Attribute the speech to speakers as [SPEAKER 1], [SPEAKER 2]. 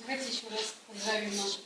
[SPEAKER 1] Давайте еще раз поздравим наших